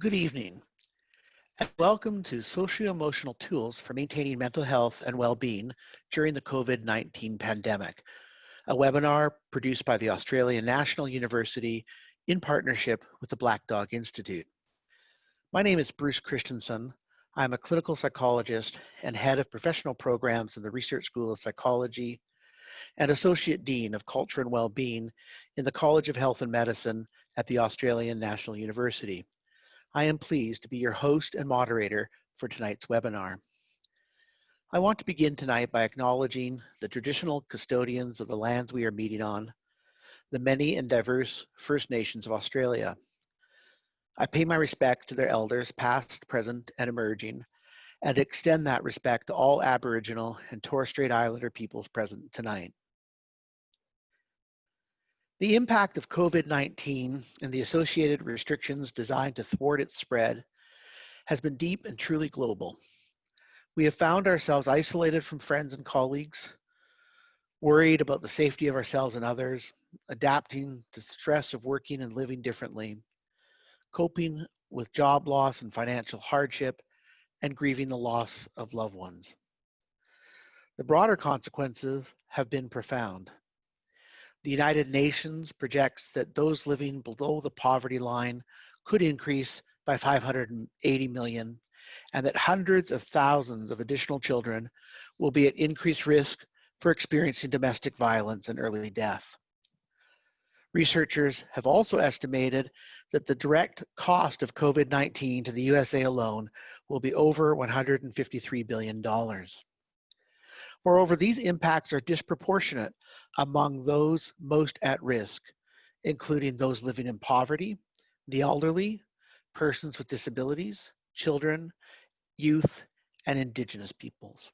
Good evening, and welcome to Socio-Emotional Tools for Maintaining Mental Health and Well-Being during the COVID-19 pandemic, a webinar produced by the Australian National University in partnership with the Black Dog Institute. My name is Bruce Christensen. I'm a clinical psychologist and head of professional programs in the Research School of Psychology and Associate Dean of Culture and Well-Being in the College of Health and Medicine at the Australian National University. I am pleased to be your host and moderator for tonight's webinar. I want to begin tonight by acknowledging the traditional custodians of the lands we are meeting on, the many and diverse First Nations of Australia. I pay my respects to their elders, past, present, and emerging, and extend that respect to all Aboriginal and Torres Strait Islander peoples present tonight. The impact of COVID-19 and the associated restrictions designed to thwart its spread has been deep and truly global. We have found ourselves isolated from friends and colleagues, worried about the safety of ourselves and others, adapting to the stress of working and living differently, coping with job loss and financial hardship, and grieving the loss of loved ones. The broader consequences have been profound. The United Nations projects that those living below the poverty line could increase by 580 million and that hundreds of thousands of additional children will be at increased risk for experiencing domestic violence and early death. Researchers have also estimated that the direct cost of COVID-19 to the USA alone will be over $153 billion. Moreover, these impacts are disproportionate among those most at risk, including those living in poverty, the elderly, persons with disabilities, children, youth, and indigenous peoples.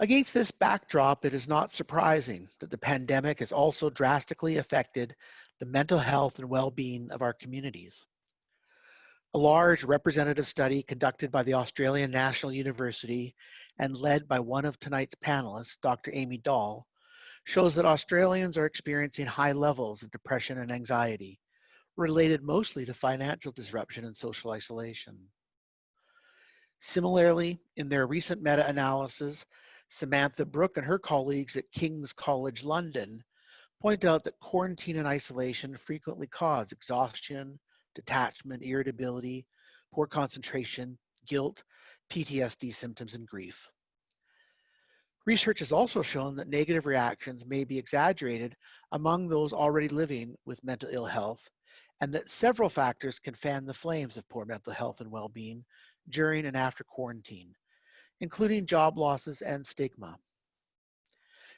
Against this backdrop, it is not surprising that the pandemic has also drastically affected the mental health and well-being of our communities. A large representative study conducted by the Australian National University and led by one of tonight's panelists, Dr. Amy Dawel, shows that Australians are experiencing high levels of depression and anxiety, related mostly to financial disruption and social isolation. Similarly, in their recent meta-analysis, Samantha Brooks and her colleagues at King's College London point out that quarantine and isolation frequently cause exhaustion, detachment, irritability, poor concentration, guilt, PTSD symptoms, and grief. Research has also shown that negative reactions may be exaggerated among those already living with mental ill health, and that several factors can fan the flames of poor mental health and well-being during and after quarantine, including job losses and stigma.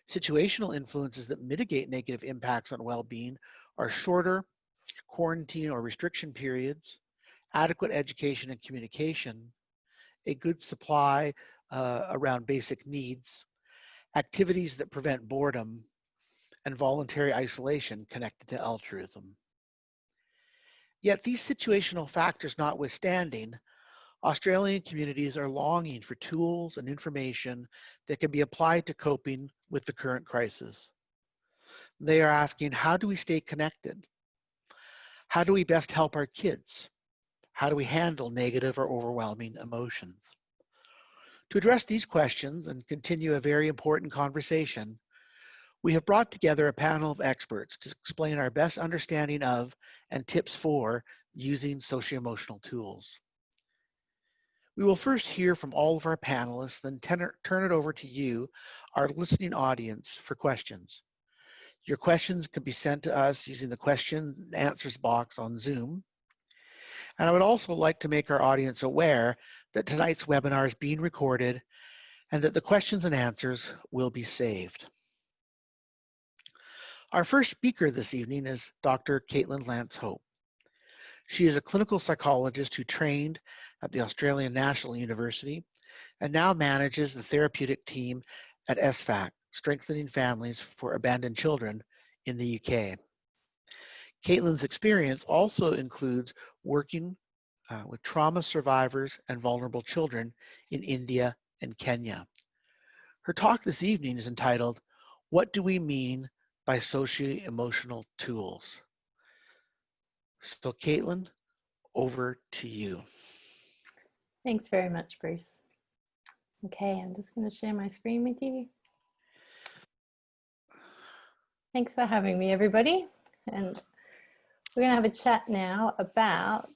Situational influences that mitigate negative impacts on well-being are shorter quarantine or restriction periods, adequate education and communication, a good supply uh, around basic needs, activities that prevent boredom, and voluntary isolation connected to altruism. Yet these situational factors notwithstanding, Australian communities are longing for tools and information that can be applied to coping with the current crisis. They are asking, how do we stay connected? How do we best help our kids? How do we handle negative or overwhelming emotions? To address these questions and continue a very important conversation, we have brought together a panel of experts to explain our best understanding of and tips for using socio-emotional tools. We will first hear from all of our panelists, then turn it over to you, our listening audience, for questions. Your questions can be sent to us using the questions and answers box on Zoom. And I would also like to make our audience aware that tonight's webinar is being recorded and that the questions and answers will be saved. Our first speaker this evening is Dr. Caitlin Lance Hope. She is a clinical psychologist who trained at the Australian National University and now manages the therapeutic team at SFAC, Strengthening Families for Abandoned Children in the UK. Caitlin's experience also includes working uh, with trauma survivors and vulnerable children in India and Kenya. Her talk this evening is entitled, What Do We Mean by Socio-Emotional Tools? So Caitlin, over to you. Thanks very much, Bruce. Okay, I'm just going to share my screen with you. Thanks for having me, everybody. And we're going to have a chat now about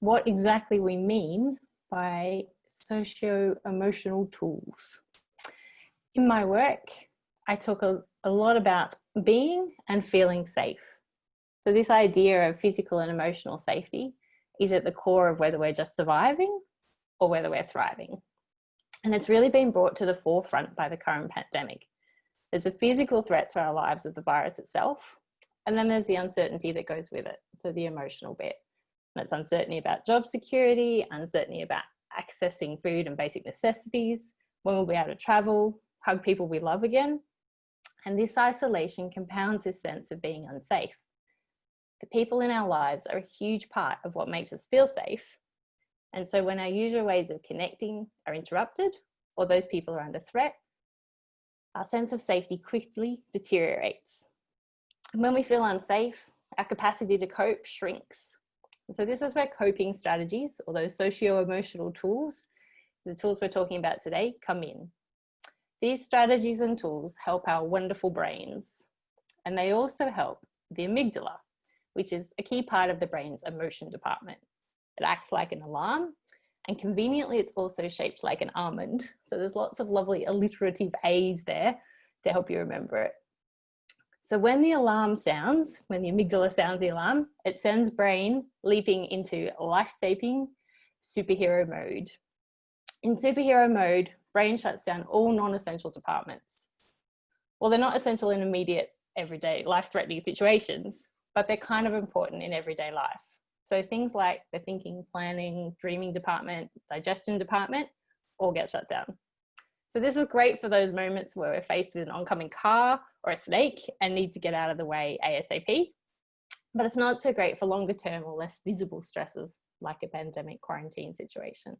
what exactly we mean by socio-emotional tools. In my work, I talk a, a lot about being and feeling safe. So this idea of physical and emotional safety is at the core of whether we're just surviving or whether we're thriving. And it's really been brought to the forefront by the current pandemic. There's a physical threat to our lives of the virus itself, and then there's the uncertainty that goes with it, so the emotional bit. And it's uncertainty about job security, uncertainty about accessing food and basic necessities, when we'll be able to travel, hug people we love again. And this isolation compounds this sense of being unsafe. The people in our lives are a huge part of what makes us feel safe. And so when our usual ways of connecting are interrupted or those people are under threat, our sense of safety quickly deteriorates. When we feel unsafe, our capacity to cope shrinks. And so this is where coping strategies or those socio-emotional tools, the tools we're talking about today, come in. These strategies and tools help our wonderful brains, and they also help the amygdala, which is a key part of the brain's emotion department. It acts like an alarm and conveniently it's also shaped like an almond. So there's lots of lovely alliterative A's there to help you remember it. So when the alarm sounds, when the amygdala sounds the alarm, it sends brain leaping into life-saving superhero mode. In superhero mode, brain shuts down all non-essential departments. Well, they're not essential in immediate, everyday, life-threatening situations, but they're kind of important in everyday life. So things like the thinking, planning, dreaming department, digestion department, all get shut down. So this is great for those moments where we're faced with an oncoming car or a snake and need to get out of the way ASAP. But it's not so great for longer term or less visible stresses like a pandemic quarantine situation.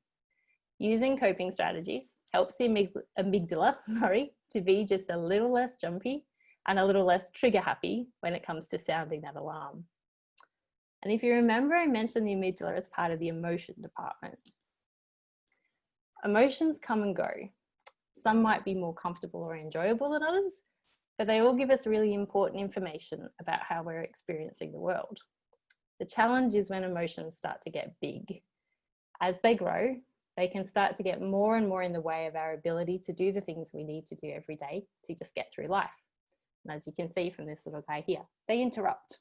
Using coping strategies helps the amygdala sorry, to be just a little less jumpy and a little less trigger happy when it comes to sounding that alarm. And if you remember, I mentioned the amygdala as part of the emotion department. Emotions come and go. Some might be more comfortable or enjoyable than others, but they all give us really important information about how we're experiencing the world. The challenge is when emotions start to get big. As they grow, they can start to get more and more in the way of our ability to do the things we need to do every day to just get through life. And as you can see from this little guy here, they interrupt.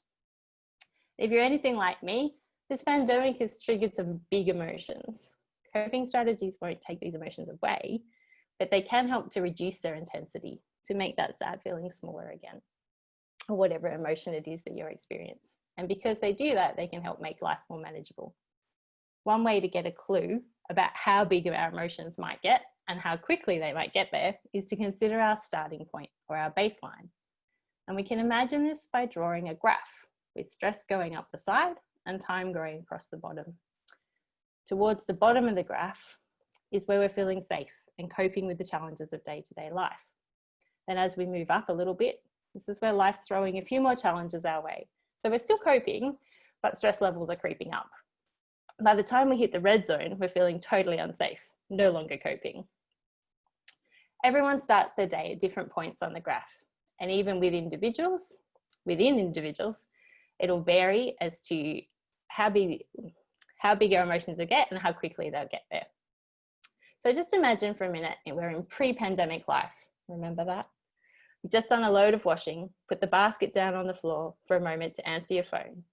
If you're anything like me, this pandemic has triggered some big emotions. Coping strategies won't take these emotions away, but they can help to reduce their intensity to make that sad feeling smaller again, or whatever emotion it is that you're experiencing. And because they do that, they can help make life more manageable. One way to get a clue about how big our emotions might get and how quickly they might get there is to consider our starting point or our baseline. And we can imagine this by drawing a graph with stress going up the side and time going across the bottom. Towards the bottom of the graph is where we're feeling safe and coping with the challenges of day-to-day -day life. Then as we move up a little bit, this is where life's throwing a few more challenges our way. So we're still coping, but stress levels are creeping up. By the time we hit the red zone, we're feeling totally unsafe, no longer coping. Everyone starts their day at different points on the graph and even with individuals, within individuals, it'll vary as to how big, how big our emotions will get and how quickly they'll get there. So just imagine for a minute, we're in pre-pandemic life. Remember that? You've just done a load of washing, put the basket down on the floor for a moment to answer your phone.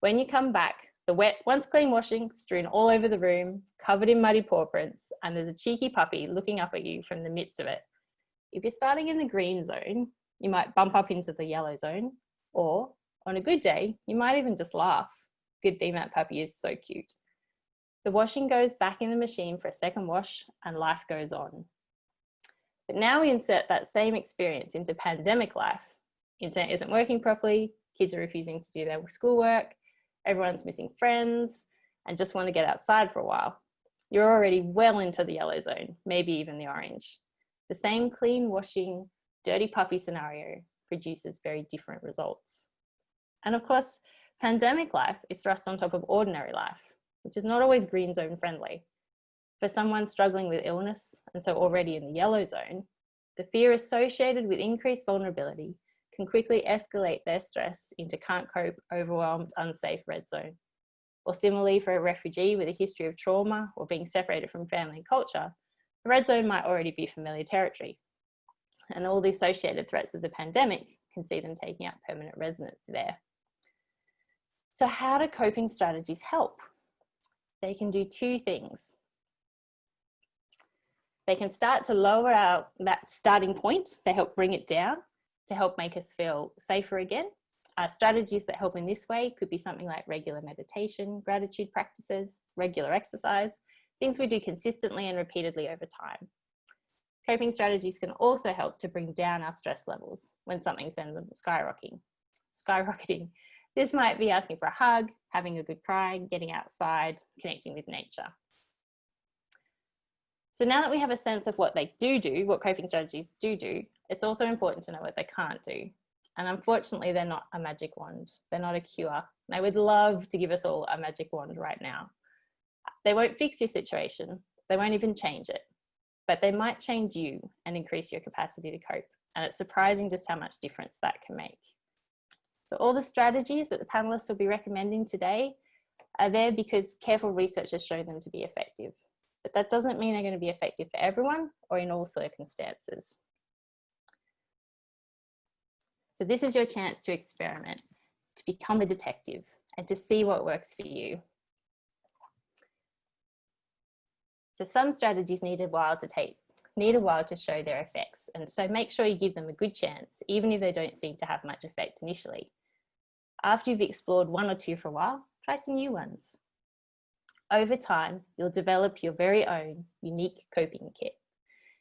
When you come back, the wet, once clean washing strewn all over the room, covered in muddy paw prints, and there's a cheeky puppy looking up at you from the midst of it. If you're starting in the green zone, you might bump up into the yellow zone, or on a good day, you might even just laugh. Good thing that puppy is so cute. The washing goes back in the machine for a second wash and life goes on. But now we insert that same experience into pandemic life. Internet isn't working properly, kids are refusing to do their schoolwork, everyone's missing friends and just want to get outside for a while. You're already well into the yellow zone, maybe even the orange. The same clean washing, dirty puppy scenario produces very different results. And of course, Pandemic life is thrust on top of ordinary life, which is not always green zone friendly. For someone struggling with illness and so already in the yellow zone, the fear associated with increased vulnerability can quickly escalate their stress into can't cope, overwhelmed, unsafe red zone. Or similarly for a refugee with a history of trauma or being separated from family and culture, the red zone might already be familiar territory. And all the associated threats of the pandemic can see them taking up permanent residence there. So how do coping strategies help? They can do two things. They can start to lower our, that starting point. They help bring it down to help make us feel safer again. Uh, strategies that help in this way could be something like regular meditation, gratitude practices, regular exercise, things we do consistently and repeatedly over time. Coping strategies can also help to bring down our stress levels when something sends them skyrocketing. skyrocketing. This might be asking for a hug, having a good cry, getting outside, connecting with nature. So now that we have a sense of what they do do, what coping strategies do do, it's also important to know what they can't do. And unfortunately, they're not a magic wand. They're not a cure. And I would love to give us all a magic wand right now. They won't fix your situation. They won't even change it, but they might change you and increase your capacity to cope. And it's surprising just how much difference that can make. So all the strategies that the panelists will be recommending today are there because careful research has shown them to be effective. But that doesn't mean they're going to be effective for everyone or in all circumstances. So this is your chance to experiment, to become a detective and to see what works for you. So some strategies need a while to take, need a while to show their effects. And so make sure you give them a good chance, even if they don't seem to have much effect initially. After you've explored one or two for a while, try some new ones. Over time, you'll develop your very own unique coping kit.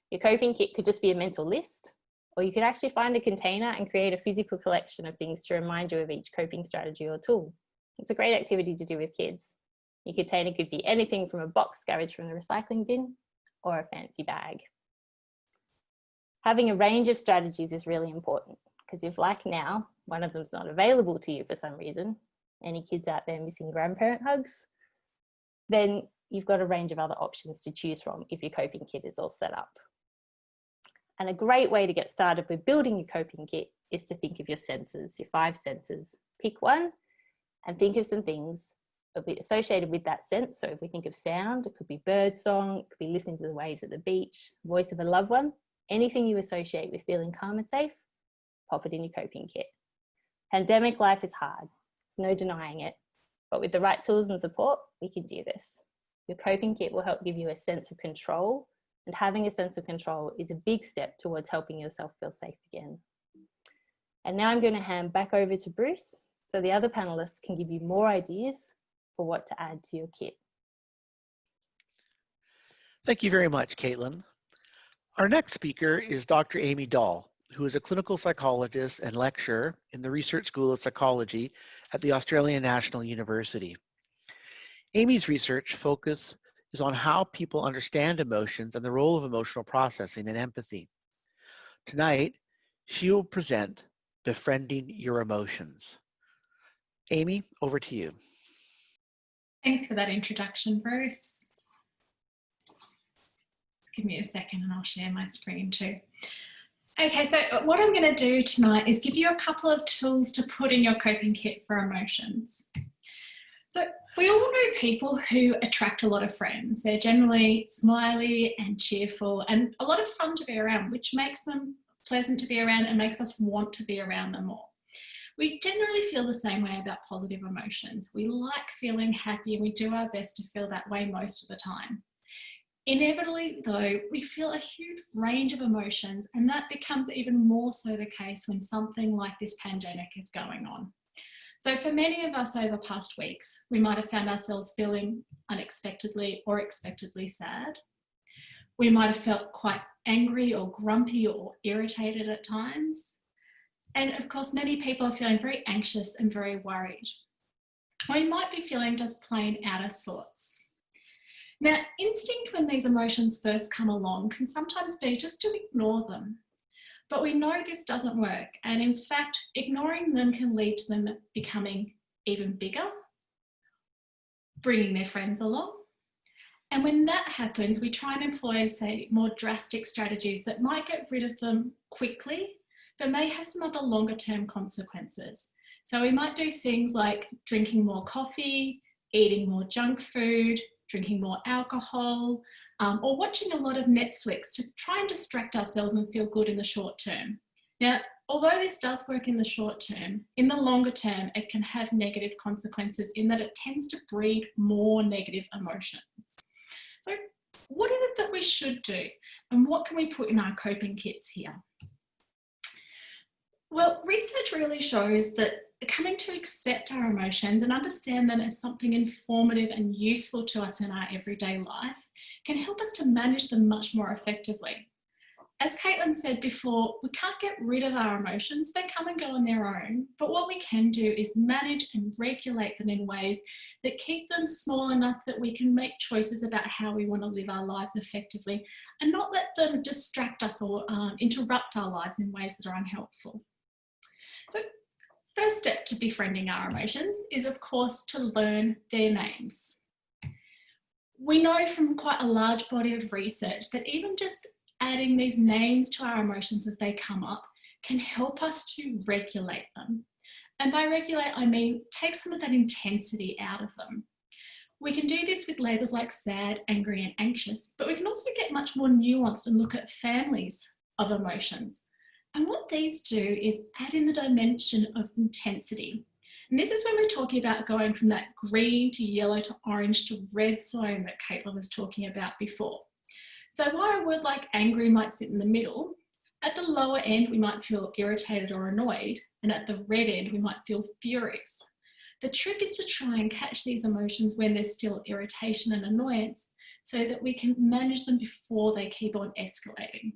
Your coping kit could just be a mental list, or you could actually find a container and create a physical collection of things to remind you of each coping strategy or tool. It's a great activity to do with kids. Your container could be anything from a box garage from the recycling bin or a fancy bag. Having a range of strategies is really important because if like now, one of them's not available to you for some reason, any kids out there missing grandparent hugs, then you've got a range of other options to choose from if your coping kit is all set up. And a great way to get started with building your coping kit is to think of your senses, your five senses. Pick one and think of some things associated with that sense. So if we think of sound, it could be bird song, it could be listening to the waves at the beach, voice of a loved one, anything you associate with feeling calm and safe, pop it in your coping kit. Pandemic life is hard, there's no denying it, but with the right tools and support, we can do this. Your coping kit will help give you a sense of control and having a sense of control is a big step towards helping yourself feel safe again. And now I'm going to hand back over to Bruce so the other panelists can give you more ideas for what to add to your kit. Thank you very much, Caitlin. Our next speaker is Dr. Amy Dawel, who is a clinical psychologist and lecturer in the Research School of Psychology at the Australian National University. Amy's research focus is on how people understand emotions and the role of emotional processing and empathy. Tonight, she will present Befriending Your Emotions. Amy, over to you. Thanks for that introduction, Bruce. Give me a second and I'll share my screen too. Okay, so uh, what I'm going to do tonight is give you a couple of tools to put in your coping kit for emotions. So we all know people who attract a lot of friends. They're generally smiley and cheerful and a lot of fun to be around, which makes them pleasant to be around and makes us want to be around them more. We generally feel the same way about positive emotions. We like feeling happy and we do our best to feel that way most of the time. Inevitably though, we feel a huge range of emotions and that becomes even more so the case when something like this pandemic is going on. So for many of us over past weeks, we might have found ourselves feeling unexpectedly or expectedly sad. We might have felt quite angry or grumpy or irritated at times. And of course, many people are feeling very anxious and very worried. We might be feeling just plain out of sorts. Now, instinct when these emotions first come along can sometimes be just to ignore them but we know this doesn't work. And in fact, ignoring them can lead to them becoming even bigger, bringing their friends along. And when that happens, we try and employ, say, more drastic strategies that might get rid of them quickly, but may have some other longer term consequences. So we might do things like drinking more coffee, eating more junk food, drinking more alcohol, um, or watching a lot of Netflix to try and distract ourselves and feel good in the short term. Now, although this does work in the short term, in the longer term, it can have negative consequences in that it tends to breed more negative emotions. So what is it that we should do? And what can we put in our coping kits here? Well, research really shows that coming to accept our emotions and understand them as something informative and useful to us in our everyday life can help us to manage them much more effectively. As Caitlin said before, we can't get rid of our emotions, they come and go on their own, but what we can do is manage and regulate them in ways that keep them small enough that we can make choices about how we want to live our lives effectively and not let them distract us or um, interrupt our lives in ways that are unhelpful. So first step to befriending our emotions is of course to learn their names. We know from quite a large body of research that even just adding these names to our emotions as they come up can help us to regulate them. And by regulate, I mean take some of that intensity out of them. We can do this with labels like sad, angry, and anxious, but we can also get much more nuanced and look at families of emotions. And what these do is add in the dimension of intensity. And this is when we're talking about going from that green to yellow to orange to red zone that Caitlin was talking about before. So while a word like angry might sit in the middle, at the lower end we might feel irritated or annoyed, and at the red end we might feel furious. The trick is to try and catch these emotions when there's still irritation and annoyance so that we can manage them before they keep on escalating.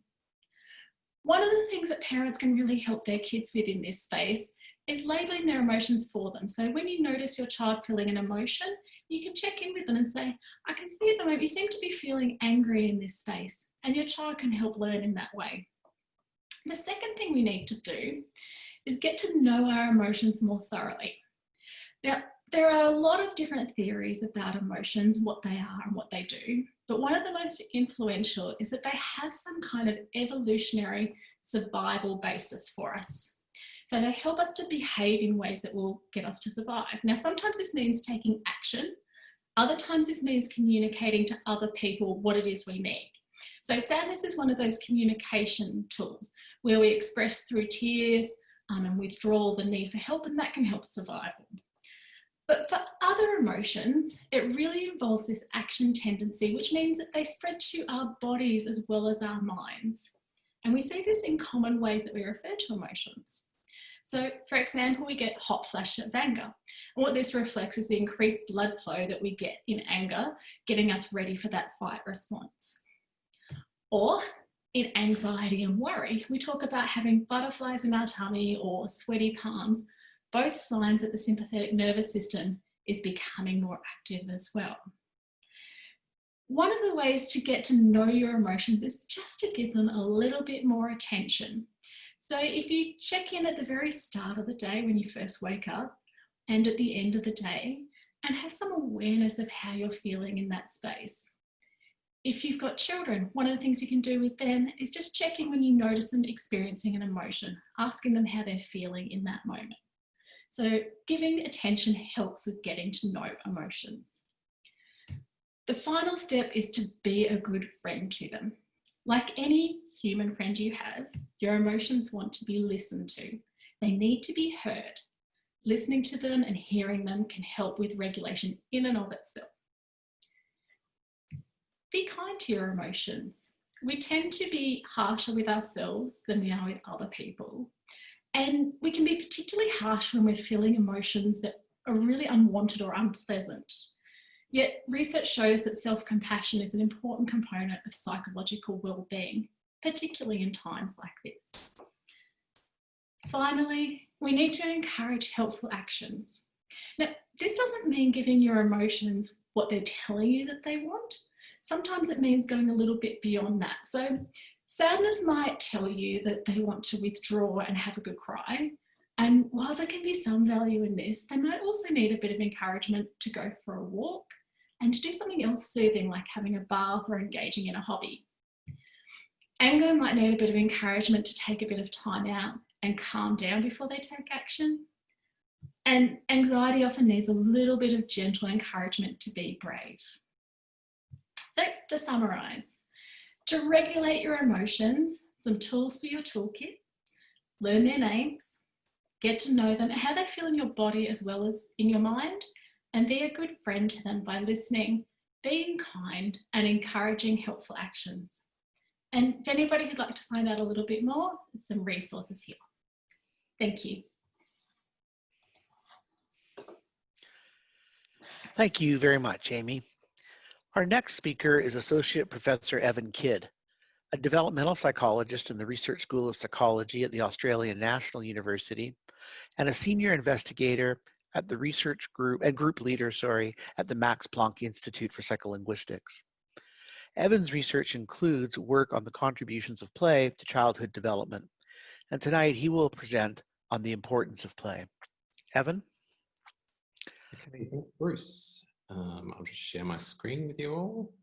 One of the things that parents can really help their kids with in this space is labeling their emotions for them. So when you notice your child feeling an emotion, you can check in with them and say, I can see at the moment you seem to be feeling angry in this space and your child can help learn in that way. The second thing we need to do is get to know our emotions more thoroughly. Now, there are a lot of different theories about emotions, what they are and what they do. But one of the most influential is that they have some kind of evolutionary survival basis for us. So they help us to behave in ways that will get us to survive. Now, sometimes this means taking action. Other times this means communicating to other people what it is we need. So sadness is one of those communication tools where we express through tears um, and withdrawal the need for help and that can help survival. But for other emotions, it really involves this action tendency, which means that they spread to our bodies as well as our minds. And we see this in common ways that we refer to emotions. So for example, we get hot flash of anger. And what this reflects is the increased blood flow that we get in anger, getting us ready for that fight response. Or in anxiety and worry, we talk about having butterflies in our tummy or sweaty palms, both signs that the sympathetic nervous system is becoming more active as well. One of the ways to get to know your emotions is just to give them a little bit more attention. So if you check in at the very start of the day when you first wake up and at the end of the day and have some awareness of how you're feeling in that space. If you've got children, one of the things you can do with them is just checking when you notice them experiencing an emotion, asking them how they're feeling in that moment. So giving attention helps with getting to know emotions. The final step is to be a good friend to them. Like any human friend you have, your emotions want to be listened to. They need to be heard. Listening to them and hearing them can help with regulation in and of itself. Be kind to your emotions. We tend to be harsher with ourselves than we are with other people. And we can be particularly harsh when we're feeling emotions that are really unwanted or unpleasant. Yet research shows that self-compassion is an important component of psychological well-being, particularly in times like this. Finally, we need to encourage helpful actions. Now, this doesn't mean giving your emotions what they're telling you that they want. Sometimes it means going a little bit beyond that. So Sadness might tell you that they want to withdraw and have a good cry, And while there can be some value in this, they might also need a bit of encouragement to go for a walk and to do something else soothing like having a bath or engaging in a hobby. Anger might need a bit of encouragement to take a bit of time out and calm down before they take action. And anxiety often needs a little bit of gentle encouragement to be brave. So to summarize, to regulate your emotions, some tools for your toolkit, learn their names, get to know them, how they feel in your body as well as in your mind, and be a good friend to them by listening, being kind and encouraging helpful actions. And if anybody would like to find out a little bit more, there's some resources here. Thank you. Thank you very much, Amy. Our next speaker is Associate Professor Evan Kidd, a developmental psychologist in the Research School of Psychology at the Australian National University, and a senior investigator at the research group and group leader, sorry, at the Max Planck Institute for Psycholinguistics. Evan's research includes work on the contributions of play to childhood development, and tonight he will present on the importance of play. Evan? Okay, thanks, Bruce. Um, I'll just share my screen with you all.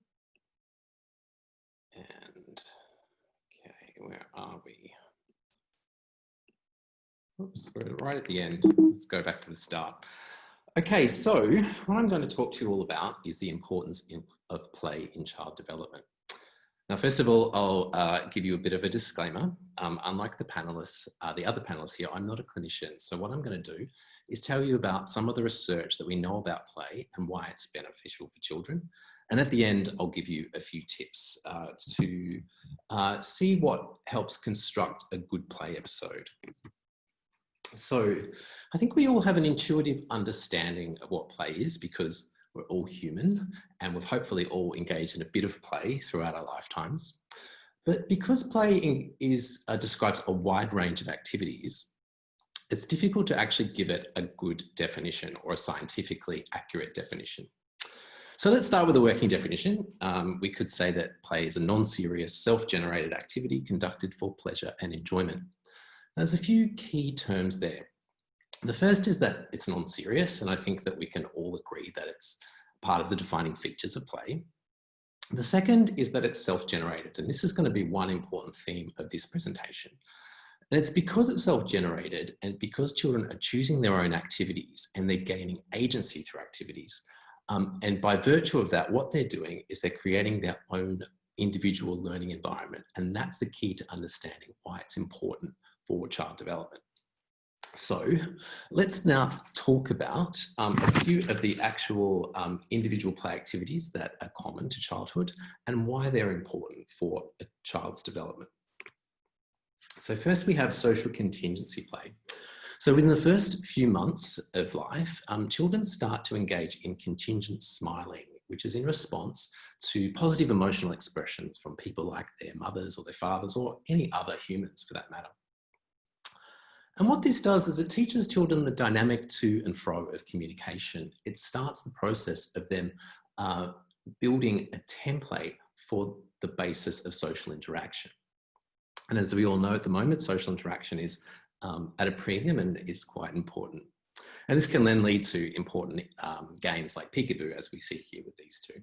And, okay, where are we? Oops, we're right at the end. Let's go back to the start. Okay, so what I'm going to talk to you all about is the importance of play in child development. Now, first of all, I'll uh, give you a bit of a disclaimer. Um, unlike the panelists, uh, the other panelists here, I'm not a clinician. So what I'm going to do is tell you about some of the research that we know about play and why it's beneficial for children. And at the end, I'll give you a few tips uh, to uh, see what helps construct a good play episode. So I think we all have an intuitive understanding of what play is because we're all human and we've hopefully all engaged in a bit of play throughout our lifetimes. But because play is, uh, describes a wide range of activities, it's difficult to actually give it a good definition or a scientifically accurate definition. So let's start with a working definition. Um, we could say that play is a non-serious, self-generated activity conducted for pleasure and enjoyment. There's a few key terms there. The first is that it's non-serious, and I think that we can all agree that it's part of the defining features of play. The second is that it's self-generated, and this is going to be one important theme of this presentation. And it's because it's self-generated and because children are choosing their own activities and they're gaining agency through activities. Um, and by virtue of that, what they're doing is they're creating their own individual learning environment. And that's the key to understanding why it's important for child development. So let's now talk about um, a few of the actual um, individual play activities that are common to childhood and why they're important for a child's development. So first we have social contingency play. So within the first few months of life, um, children start to engage in contingent smiling, which is in response to positive emotional expressions from people like their mothers or their fathers or any other humans for that matter. And what this does is it teaches children the dynamic to and fro of communication. It starts the process of them uh, building a template for the basis of social interaction. And as we all know at the moment, social interaction is um, at a premium and is quite important. And this can then lead to important um, games like peekaboo, as we see here with these two.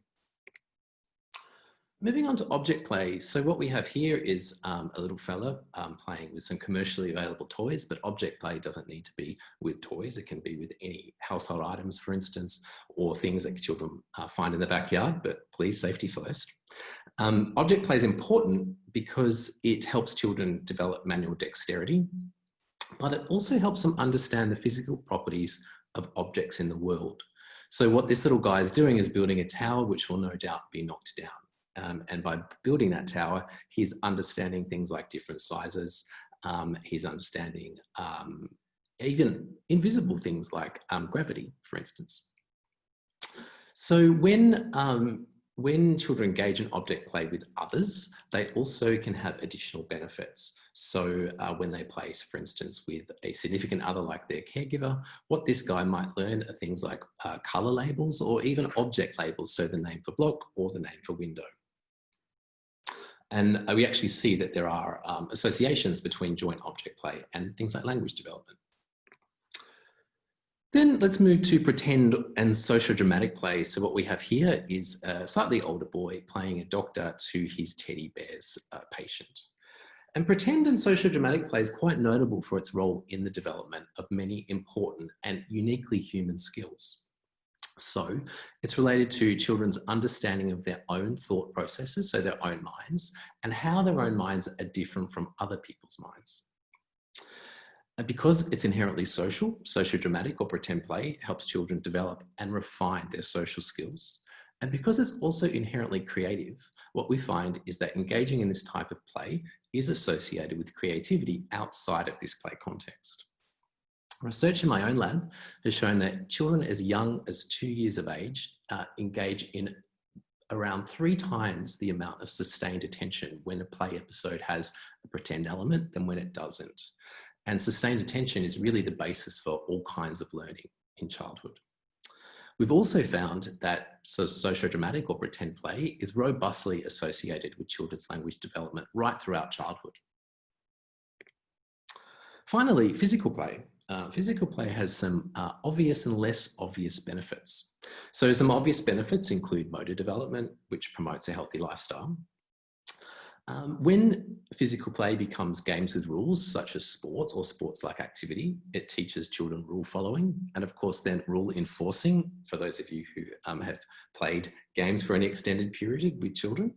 Moving on to object play. So what we have here is um, a little fella um, playing with some commercially available toys, but object play doesn't need to be with toys. It can be with any household items, for instance, or things that children uh, find in the backyard, but please safety first. Um, object play is important because it helps children develop manual dexterity, but it also helps them understand the physical properties of objects in the world. So what this little guy is doing is building a tower which will no doubt be knocked down. Um, and by building that tower, he's understanding things like different sizes. Um, he's understanding um, even invisible things like um, gravity, for instance. So when, um, when children engage in object play with others, they also can have additional benefits. So uh, when they play, for instance, with a significant other like their caregiver, what this guy might learn are things like uh, color labels or even object labels. So the name for block or the name for window. And we actually see that there are um, associations between joint object play and things like language development. Then let's move to pretend and socio-dramatic play. So what we have here is a slightly older boy playing a doctor to his teddy bear's uh, patient. And pretend and socio-dramatic play is quite notable for its role in the development of many important and uniquely human skills. So it's related to children's understanding of their own thought processes, so their own minds, and how their own minds are different from other people's minds. And because it's inherently social, socio-dramatic or pretend play helps children develop and refine their social skills. And because it's also inherently creative, what we find is that engaging in this type of play is associated with creativity outside of this play context. Research in my own lab has shown that children as young as two years of age uh, engage in around three times the amount of sustained attention when a play episode has a pretend element than when it doesn't. And sustained attention is really the basis for all kinds of learning in childhood. We've also found that socio-dramatic or pretend play is robustly associated with children's language development right throughout childhood. Finally, physical play. Uh, physical play has some uh, obvious and less obvious benefits. So some obvious benefits include motor development, which promotes a healthy lifestyle. Um, when physical play becomes games with rules, such as sports or sports-like activity, it teaches children rule following and of course then rule enforcing for those of you who um, have played games for any extended period with children.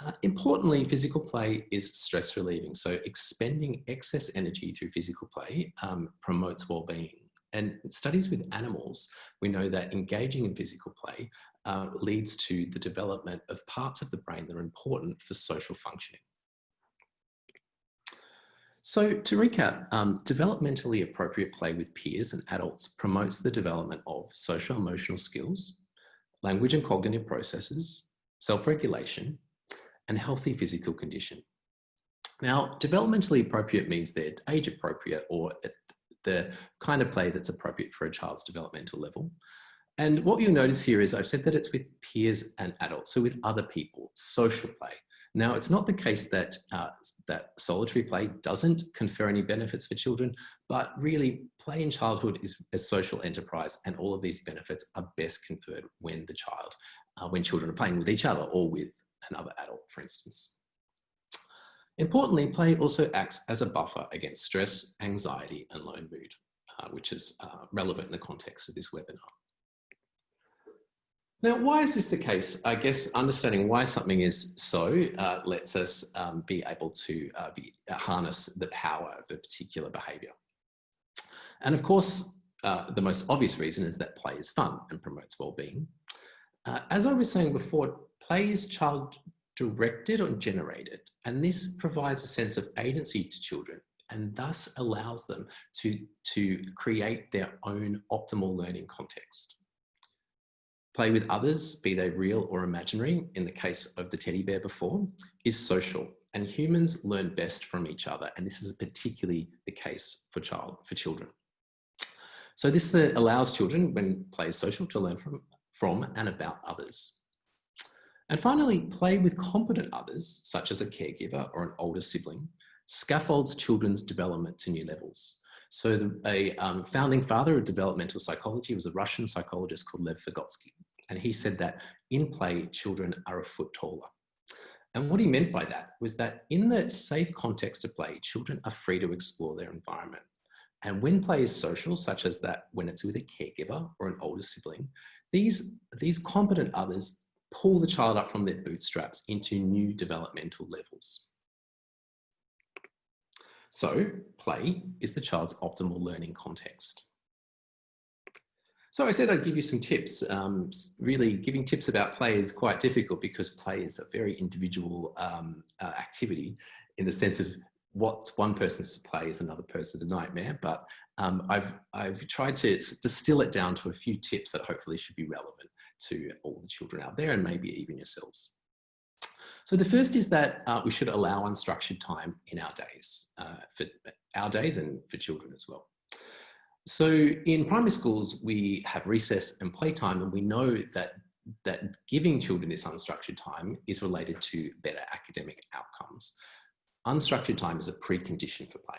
Uh, importantly, physical play is stress relieving. So expending excess energy through physical play um, promotes well-being. And studies with animals, we know that engaging in physical play uh, leads to the development of parts of the brain that are important for social functioning. So to recap, um, developmentally appropriate play with peers and adults promotes the development of social emotional skills, language and cognitive processes, self-regulation, and healthy physical condition. Now, developmentally appropriate means they're age appropriate or the kind of play that's appropriate for a child's developmental level. And what you'll notice here is I've said that it's with peers and adults, so with other people, social play. Now, it's not the case that, uh, that solitary play doesn't confer any benefits for children, but really play in childhood is a social enterprise and all of these benefits are best conferred when the child, uh, when children are playing with each other or with another adult, for instance. Importantly, play also acts as a buffer against stress, anxiety, and low mood, uh, which is uh, relevant in the context of this webinar. Now, why is this the case? I guess understanding why something is so uh, lets us um, be able to uh, be, uh, harness the power of a particular behaviour. And of course, uh, the most obvious reason is that play is fun and promotes well-being. Uh, as I was saying before, play is child directed or generated, and this provides a sense of agency to children and thus allows them to, to create their own optimal learning context. Play with others, be they real or imaginary, in the case of the teddy bear before, is social and humans learn best from each other. And this is particularly the case for, child, for children. So this uh, allows children, when play is social, to learn from, from and about others. And finally, play with competent others, such as a caregiver or an older sibling, scaffolds children's development to new levels. So the, a um, founding father of developmental psychology was a Russian psychologist called Lev Vygotsky. And he said that in play, children are a foot taller. And what he meant by that was that in the safe context of play, children are free to explore their environment. And when play is social, such as that when it's with a caregiver or an older sibling, these, these competent others pull the child up from their bootstraps into new developmental levels. So play is the child's optimal learning context. So I said I'd give you some tips. Um, really giving tips about play is quite difficult because play is a very individual um, uh, activity in the sense of what one person's play is another person's nightmare. But um, I've, I've tried to distill it down to a few tips that hopefully should be relevant to all the children out there and maybe even yourselves. So the first is that uh, we should allow unstructured time in our days, uh, for our days and for children as well. So in primary schools, we have recess and playtime, and we know that, that giving children this unstructured time is related to better academic outcomes. Unstructured time is a precondition for play.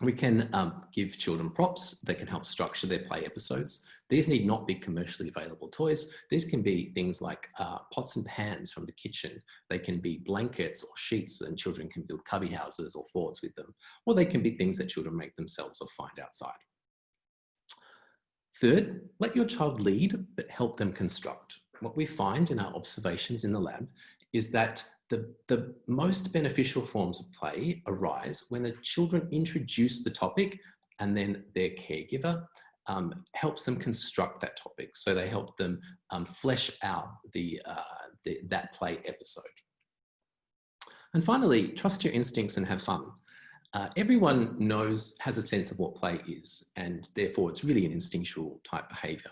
We can um, give children props that can help structure their play episodes. These need not be commercially available toys. These can be things like uh, pots and pans from the kitchen. They can be blankets or sheets and children can build cubby houses or forts with them. Or they can be things that children make themselves or find outside. Third, let your child lead, but help them construct. What we find in our observations in the lab is that the, the most beneficial forms of play arise when the children introduce the topic and then their caregiver um, helps them construct that topic. So they help them um, flesh out the, uh, the, that play episode. And finally, trust your instincts and have fun. Uh, everyone knows, has a sense of what play is, and therefore it's really an instinctual type behavior.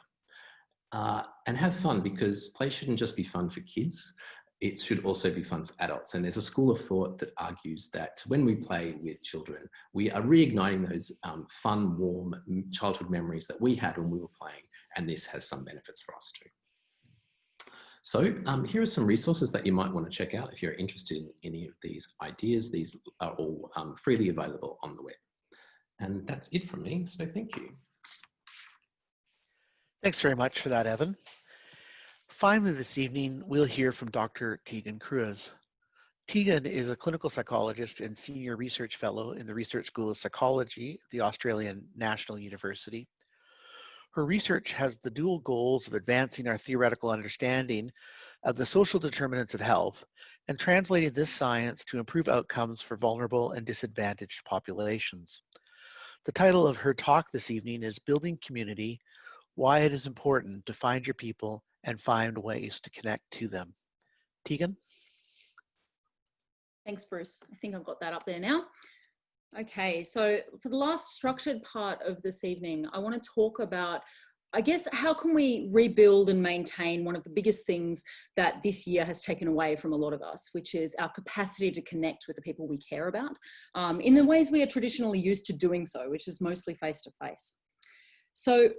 Uh, and have fun because play shouldn't just be fun for kids it should also be fun for adults. And there's a school of thought that argues that when we play with children, we are reigniting those um, fun, warm childhood memories that we had when we were playing. And this has some benefits for us too. So um, here are some resources that you might want to check out if you're interested in any of these ideas. These are all um, freely available on the web. And that's it from me, so thank you. Thanks very much for that, Evan. Finally, this evening, we'll hear from Dr. Tegan Cruz. Tegan is a clinical psychologist and senior research fellow in the Research School of Psychology at the Australian National University. Her research has the dual goals of advancing our theoretical understanding of the social determinants of health and translating this science to improve outcomes for vulnerable and disadvantaged populations. The title of her talk this evening is Building Community, Why It is Important to Find Your People and find ways to connect to them. Tegan? Thanks, Bruce. I think I've got that up there now. Okay, so for the last structured part of this evening, I want to talk about I guess how can we rebuild and maintain one of the biggest things that this year has taken away from a lot of us, which is our capacity to connect with the people we care about um, in the ways we are traditionally used to doing so, which is mostly face to face. So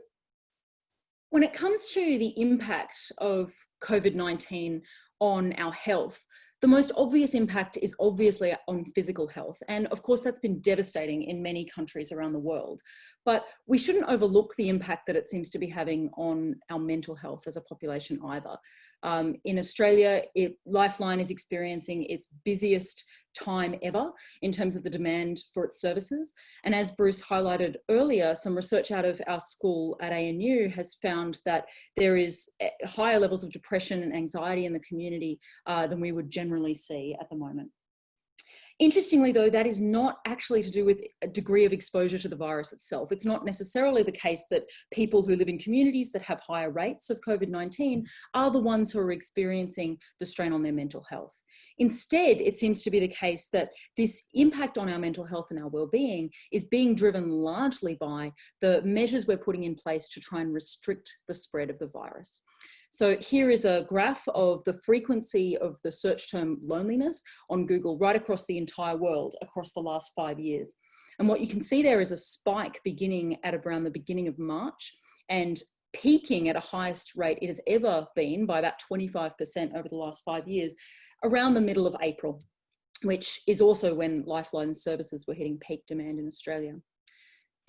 when it comes to the impact of COVID-19 on our health, the most obvious impact is obviously on physical health. And of course, that's been devastating in many countries around the world. But we shouldn't overlook the impact that it seems to be having on our mental health as a population either. Um, in Australia, it, Lifeline is experiencing its busiest time ever in terms of the demand for its services. And as Bruce highlighted earlier, some research out of our school at ANU has found that there is eh, higher levels of depression and anxiety in the community uh, than we would generally see at the moment. Interestingly though, that is not actually to do with a degree of exposure to the virus itself. It's not necessarily the case that people who live in communities that have higher rates of COVID-19 are the ones who are experiencing the strain on their mental health. Instead, it seems to be the case that this impact on our mental health and our well-being is being driven largely by the measures we're putting in place to try and restrict the spread of the virus. So here is a graph of the frequency of the search term loneliness on Google right across the entire world across the last five years. And what you can see there is a spike beginning at around the beginning of March and peaking at a highest rate it has ever been by about 25% over the last five years around the middle of April, which is also when Lifeline services were hitting peak demand in Australia.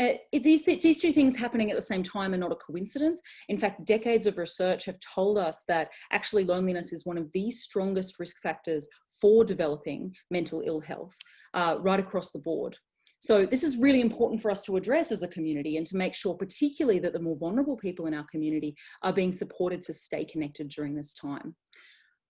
Uh, these, these two things happening at the same time are not a coincidence. In fact, decades of research have told us that actually loneliness is one of the strongest risk factors for developing mental ill health uh, right across the board. So this is really important for us to address as a community and to make sure particularly that the more vulnerable people in our community are being supported to stay connected during this time.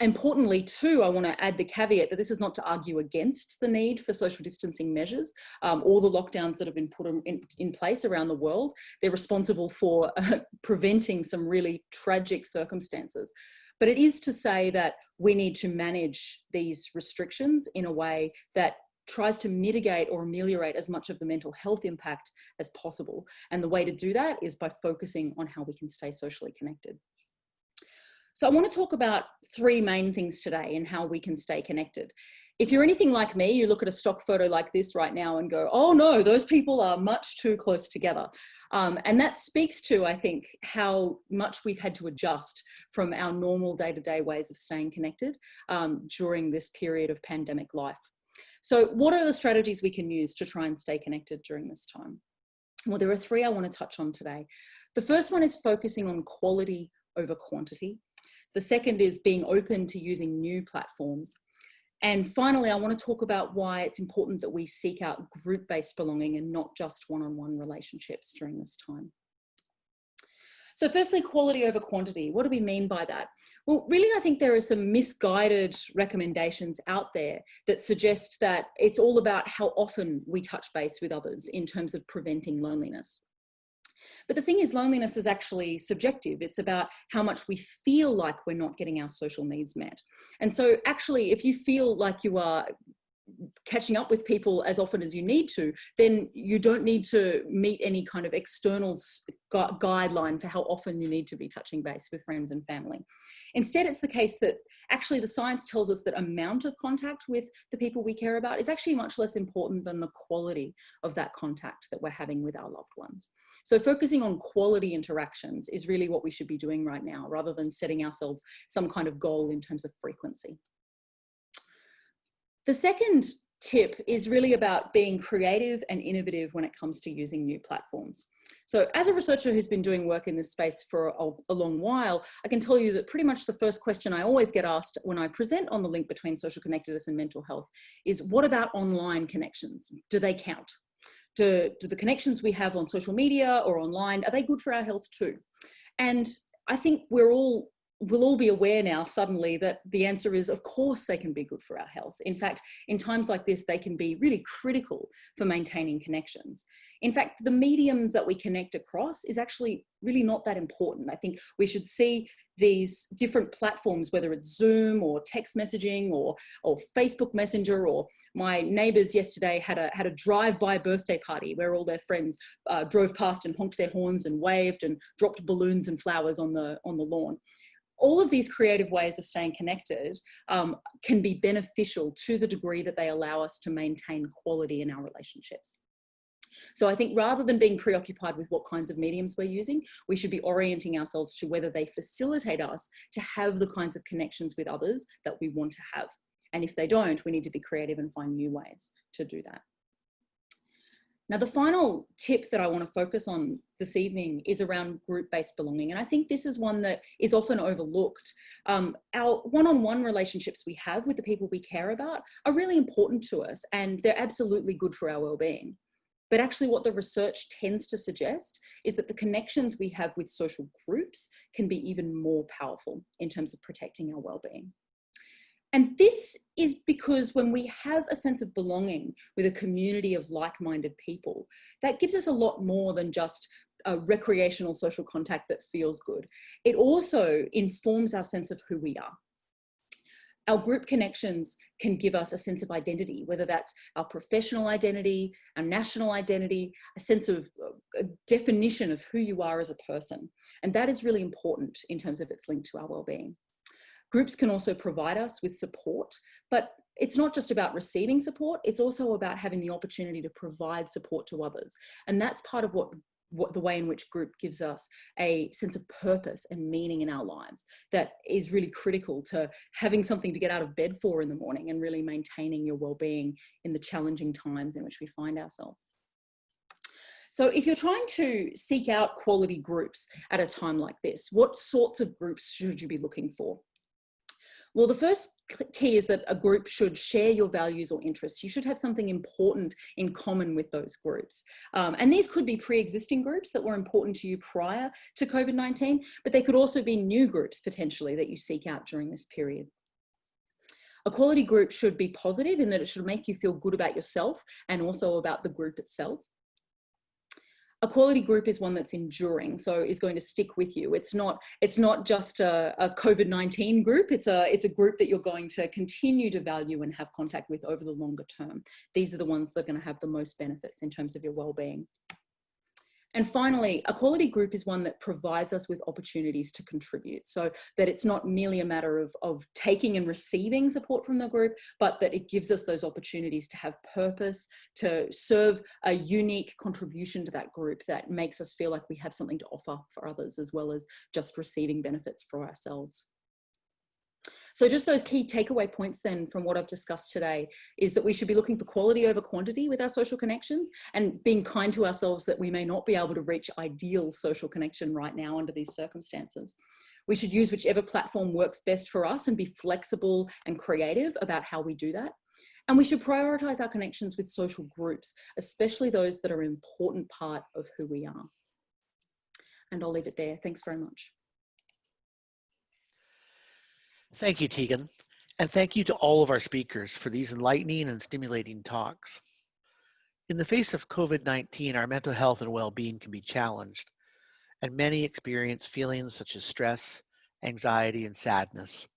Importantly, too, I want to add the caveat that this is not to argue against the need for social distancing measures. Um, all the lockdowns that have been put in, in place around the world, they're responsible for uh, preventing some really tragic circumstances. But it is to say that we need to manage these restrictions in a way that tries to mitigate or ameliorate as much of the mental health impact as possible. And the way to do that is by focusing on how we can stay socially connected. So I want to talk about three main things today and how we can stay connected. If you're anything like me, you look at a stock photo like this right now and go, oh no, those people are much too close together. Um, and that speaks to, I think, how much we've had to adjust from our normal day-to-day -day ways of staying connected um, during this period of pandemic life. So what are the strategies we can use to try and stay connected during this time? Well, there are three I want to touch on today. The first one is focusing on quality over quantity. The second is being open to using new platforms. And finally, I want to talk about why it's important that we seek out group-based belonging and not just one-on-one -on -one relationships during this time. So firstly, quality over quantity. What do we mean by that? Well, really, I think there are some misguided recommendations out there that suggest that it's all about how often we touch base with others in terms of preventing loneliness. But the thing is, loneliness is actually subjective. It's about how much we feel like we're not getting our social needs met. And so actually, if you feel like you are catching up with people as often as you need to, then you don't need to meet any kind of external gu guideline for how often you need to be touching base with friends and family. Instead, it's the case that actually the science tells us that amount of contact with the people we care about is actually much less important than the quality of that contact that we're having with our loved ones. So focusing on quality interactions is really what we should be doing right now, rather than setting ourselves some kind of goal in terms of frequency. The second tip is really about being creative and innovative when it comes to using new platforms. So as a researcher who's been doing work in this space for a, long while, I can tell you that pretty much the first question I always get asked when I present on the link between social connectedness and mental health is what about online connections? Do they count? Do, do the connections we have on social media or online, are they good for our health too? And I think we're all we'll all be aware now suddenly that the answer is of course they can be good for our health. In fact, in times like this, they can be really critical for maintaining connections. In fact, the medium that we connect across is actually really not that important. I think we should see these different platforms, whether it's Zoom or text messaging or, or Facebook Messenger or my neighbors yesterday had a, had a drive-by birthday party where all their friends uh, drove past and honked their horns and waved and dropped balloons and flowers on the, on the lawn all of these creative ways of staying connected um, can be beneficial to the degree that they allow us to maintain quality in our relationships. So I think rather than being preoccupied with what kinds of mediums we're using, we should be orienting ourselves to whether they facilitate us to have the kinds of connections with others that we want to have. And if they don't, we need to be creative and find new ways to do that. Now, the final tip that I want to focus on this evening is around group-based belonging. And I think this is one that is often overlooked. Um, our one-on-one -on -one relationships we have with the people we care about are really important to us and they're absolutely good for our well-being. But actually what the research tends to suggest is that the connections we have with social groups can be even more powerful in terms of protecting our well-being. And this is because when we have a sense of belonging with a community of like-minded people, that gives us a lot more than just a recreational social contact that feels good. It also informs our sense of who we are. Our group connections can give us a sense of identity, whether that's our professional identity, our national identity, a sense of uh, a definition of who you are as a person. And that is really important in terms of its link to our well-being. Groups can also provide us with support, but it's not just about receiving support, it's also about having the opportunity to provide support to others. And that's part of what, what the way in which group gives us a sense of purpose and meaning in our lives that is really critical to having something to get out of bed for in the morning and really maintaining your well-being in the challenging times in which we find ourselves. So if you're trying to seek out quality groups at a time like this, what sorts of groups should you be looking for? Well, the first key is that a group should share your values or interests. You should have something important in common with those groups. Um, and these could be pre-existing groups that were important to you prior to COVID-19, but they could also be new groups potentially that you seek out during this period. A quality group should be positive in that it should make you feel good about yourself and also about the group itself a quality group is one that's enduring so is going to stick with you. It's not it's not just a, a covid-19 group. It's a it's a group that you're going to continue to value and have contact with over the longer term. These are the ones that are going to have the most benefits in terms of your well-being and finally, a quality group is one that provides us with opportunities to contribute so that it's not merely a matter of, of taking and receiving support from the group, but that it gives us those opportunities to have purpose, to serve a unique contribution to that group that makes us feel like we have something to offer for others as well as just receiving benefits for ourselves. So just those key takeaway points then from what I've discussed today is that we should be looking for quality over quantity with our social connections and being kind to ourselves that we may not be able to reach ideal social connection right now under these circumstances. We should use whichever platform works best for us and be flexible and creative about how we do that. And we should prioritize our connections with social groups, especially those that are an important part of who we are. And I'll leave it there. Thanks very much. Thank you, Tegan. And thank you to all of our speakers for these enlightening and stimulating talks. In the face of COVID-19, our mental health and well-being can be challenged, and many experience feelings such as stress, anxiety, and sadness.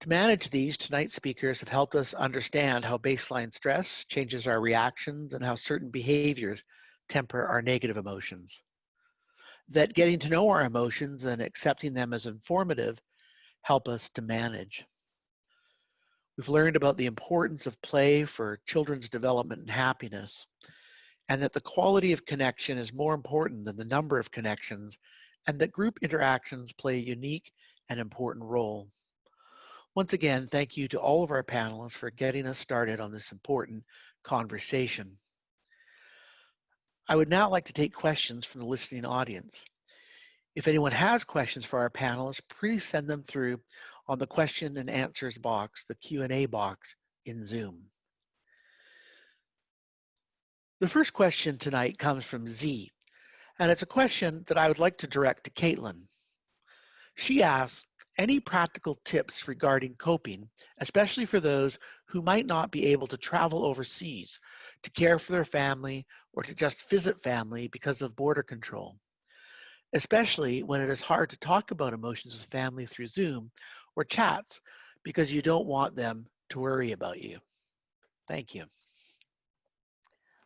To manage these, tonight's speakers have helped us understand how baseline stress changes our reactions and how certain behaviors temper our negative emotions. That getting to know our emotions and accepting them as informative help us to manage. We've learned about the importance of play for children's development and happiness, and that the quality of connection is more important than the number of connections, and that group interactions play a unique and important role. Once again, thank you to all of our panelists for getting us started on this important conversation. I would now like to take questions from the listening audience. If anyone has questions for our panelists, please send them through on the question and answers box, the Q&A box in Zoom. The first question tonight comes from Z, and it's a question that I would like to direct to Caitlin. She asks, any practical tips regarding coping, especially for those who might not be able to travel overseas to care for their family or to just visit family because of border control? Especially when it is hard to talk about emotions with family through Zoom or chats because you don't want them to worry about you. Thank you.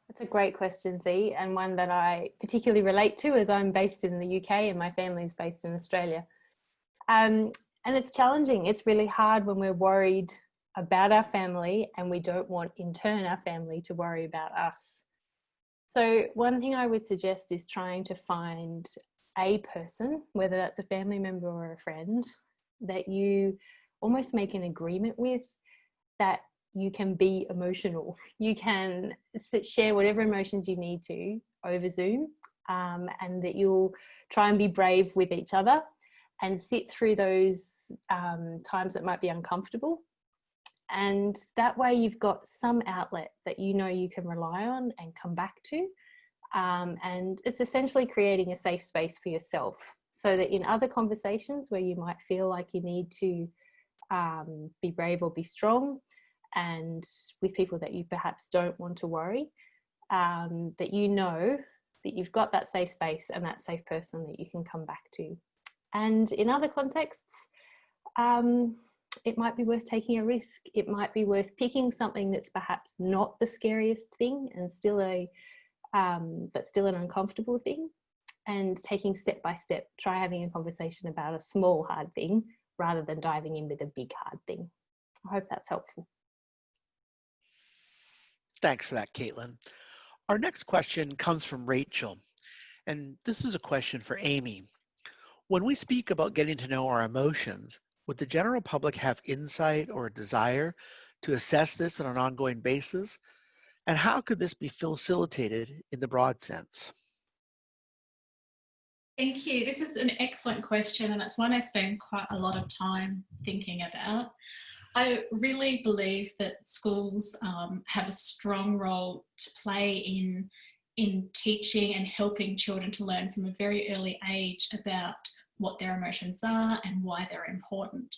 That's a great question, Z, and one that I particularly relate to as I'm based in the UK and my family is based in Australia. Um, and it's challenging. It's really hard when we're worried about our family and we don't want in turn our family to worry about us. So one thing I would suggest is trying to find a person, whether that's a family member or a friend, that you almost make an agreement with that you can be emotional. You can share whatever emotions you need to over Zoom um, and that you'll try and be brave with each other and sit through those um, times that might be uncomfortable. And that way you've got some outlet that you know you can rely on and come back to um, and it's essentially creating a safe space for yourself so that in other conversations where you might feel like you need to um, be brave or be strong and with people that you perhaps don't want to worry, um, that you know that you've got that safe space and that safe person that you can come back to. And in other contexts, um, it might be worth taking a risk. It might be worth picking something that's perhaps not the scariest thing and still a um, but still an uncomfortable thing and taking step by step, try having a conversation about a small hard thing rather than diving in with a big hard thing. I hope that's helpful. Thanks for that, Caitlin. Our next question comes from Rachel, and this is a question for Amy. When we speak about getting to know our emotions, would the general public have insight or a desire to assess this on an ongoing basis and how could this be facilitated in the broad sense? Thank you. This is an excellent question, and it's one I spend quite a lot of time thinking about. I really believe that schools um, have a strong role to play in, in teaching and helping children to learn from a very early age about what their emotions are and why they're important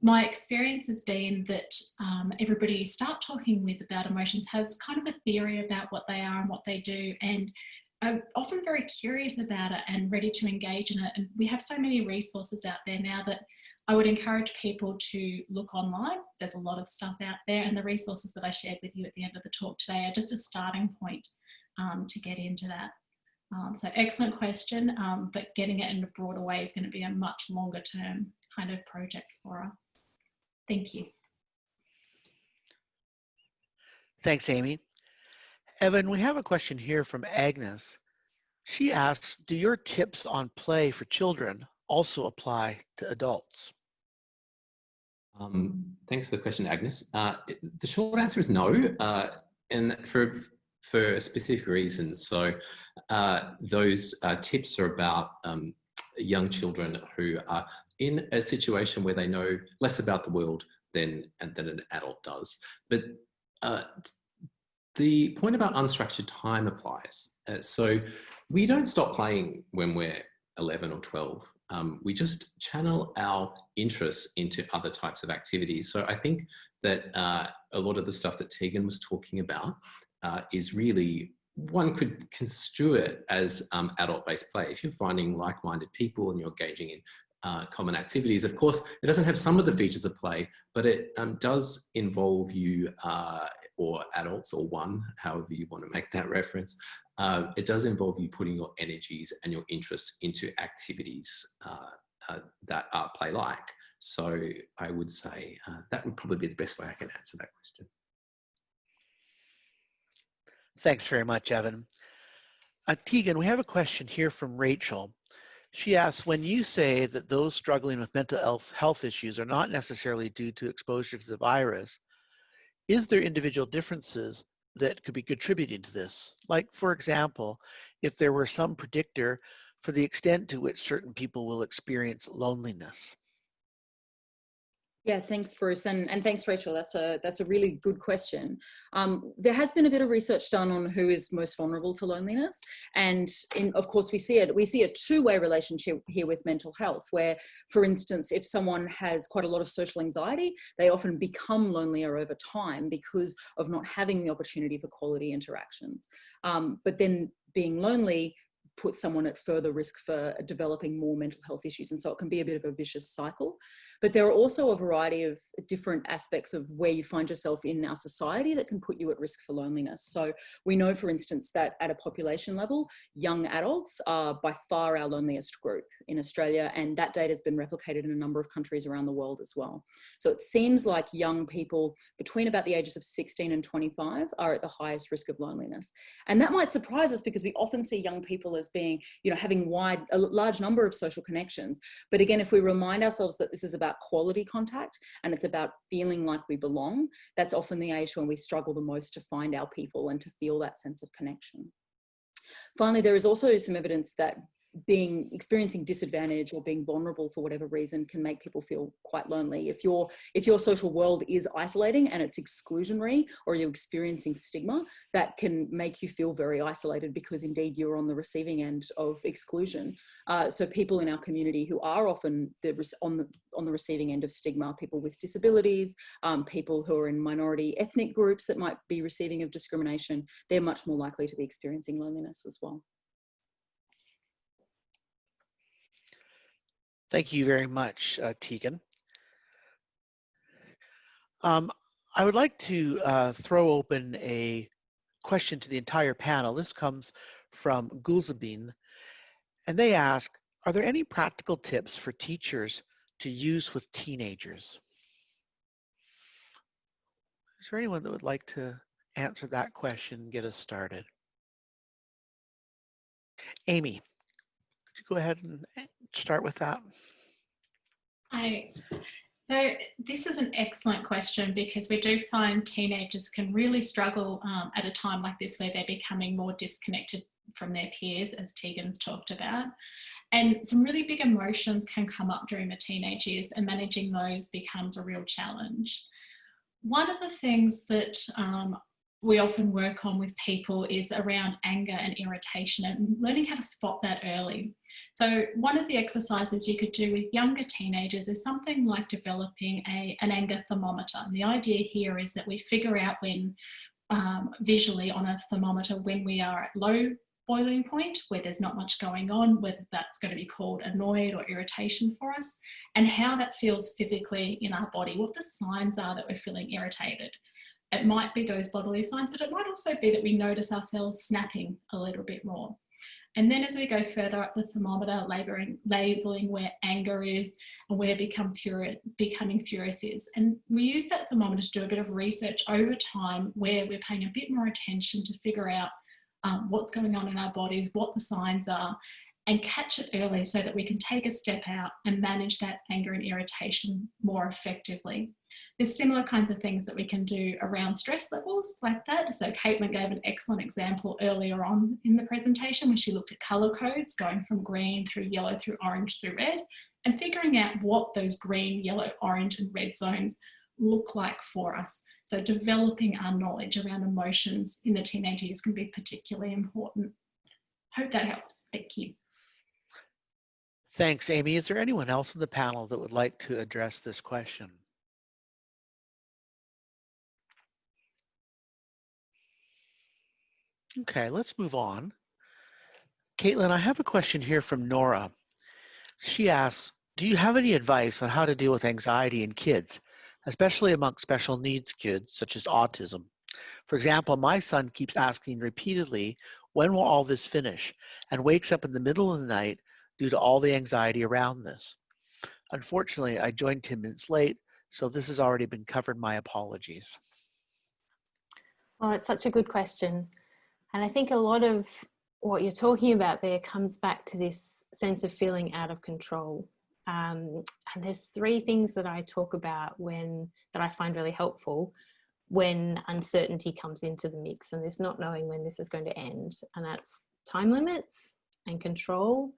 my experience has been that um, everybody you start talking with about emotions has kind of a theory about what they are and what they do and are often very curious about it and ready to engage in it and we have so many resources out there now that I would encourage people to look online. There's a lot of stuff out there and the resources that I shared with you at the end of the talk today are just a starting point um, to get into that. Um, so excellent question, um, but getting it in a broader way is going to be a much longer term kind of project for us. Thank you. Thanks, Amy. Evan, we have a question here from Agnes. She asks, do your tips on play for children also apply to adults? Um, thanks for the question, Agnes. Uh, the short answer is no, uh, and for for a specific reasons. So uh, those uh, tips are about um, young children who are in a situation where they know less about the world than than an adult does. But uh, the point about unstructured time applies. Uh, so we don't stop playing when we're 11 or 12 um, we just channel our interests into other types of activities. So I think that uh, a lot of the stuff that Tegan was talking about uh, is really, one could construe it as um, adult-based play. If you're finding like-minded people and you're engaging in uh, common activities. Of course, it doesn't have some of the features of play, but it um, does involve you uh, or adults or one, however you want to make that reference, uh, it does involve you putting your energies and your interests into activities uh, uh, that are play-like. So I would say uh, that would probably be the best way I can answer that question. Thanks very much, Evan. Uh, Tegan, we have a question here from Rachel. She asks, when you say that those struggling with mental health, health issues are not necessarily due to exposure to the virus, is there individual differences that could be contributing to this. Like, for example, if there were some predictor for the extent to which certain people will experience loneliness. Yeah, thanks, Bruce, and, and thanks, Rachel. That's a that's a really good question. Um, there has been a bit of research done on who is most vulnerable to loneliness, and in, of course we see it. We see a two-way relationship here with mental health, where, for instance, if someone has quite a lot of social anxiety, they often become lonelier over time because of not having the opportunity for quality interactions. Um, but then being lonely put someone at further risk for developing more mental health issues. And so it can be a bit of a vicious cycle. But there are also a variety of different aspects of where you find yourself in our society that can put you at risk for loneliness. So we know, for instance, that at a population level, young adults are by far our loneliest group in Australia. And that data has been replicated in a number of countries around the world as well. So it seems like young people between about the ages of 16 and 25 are at the highest risk of loneliness. And that might surprise us because we often see young people as being, you know, having wide, a large number of social connections. But again, if we remind ourselves that this is about quality contact and it's about feeling like we belong, that's often the age when we struggle the most to find our people and to feel that sense of connection. Finally, there is also some evidence that being experiencing disadvantage or being vulnerable for whatever reason can make people feel quite lonely. If your if your social world is isolating and it's exclusionary or you're experiencing stigma that can make you feel very isolated because indeed you're on the receiving end of exclusion. Uh, so people in our community who are often the, on the on the receiving end of stigma people with disabilities um, people who are in minority ethnic groups that might be receiving of discrimination they're much more likely to be experiencing loneliness as well Thank you very much, uh, Tegan. Um, I would like to uh, throw open a question to the entire panel. This comes from Gulzabin, and they ask, are there any practical tips for teachers to use with teenagers? Is there anyone that would like to answer that question and get us started? Amy, go ahead and start with that? I, so this is an excellent question because we do find teenagers can really struggle um, at a time like this where they're becoming more disconnected from their peers as Tegan's talked about. And some really big emotions can come up during the teenage years and managing those becomes a real challenge. One of the things that um, we often work on with people is around anger and irritation and learning how to spot that early. So one of the exercises you could do with younger teenagers is something like developing a, an anger thermometer. And the idea here is that we figure out when um, visually on a thermometer when we are at low boiling point where there's not much going on, whether that's going to be called annoyed or irritation for us, and how that feels physically in our body, what the signs are that we're feeling irritated. It might be those bodily signs, but it might also be that we notice ourselves snapping a little bit more. And then as we go further up the thermometer, labeling, labeling where anger is and where become becoming furious is. And we use that thermometer to do a bit of research over time where we're paying a bit more attention to figure out um, what's going on in our bodies, what the signs are, and catch it early so that we can take a step out and manage that anger and irritation more effectively. There's similar kinds of things that we can do around stress levels like that. So Caitlin gave an excellent example earlier on in the presentation when she looked at colour codes going from green through yellow through orange through red and figuring out what those green, yellow, orange and red zones look like for us. So developing our knowledge around emotions in the teenage years can be particularly important. Hope that helps. Thank you. Thanks, Amy. Is there anyone else in the panel that would like to address this question? Okay, let's move on. Caitlin, I have a question here from Nora. She asks, do you have any advice on how to deal with anxiety in kids, especially among special needs kids such as autism? For example, my son keeps asking repeatedly, when will all this finish? And wakes up in the middle of the night due to all the anxiety around this. Unfortunately, I joined 10 minutes late, so this has already been covered. My apologies. Well, it's such a good question. And I think a lot of what you're talking about there comes back to this sense of feeling out of control. Um, and there's three things that I talk about when that I find really helpful when uncertainty comes into the mix and there's not knowing when this is going to end. And that's time limits and control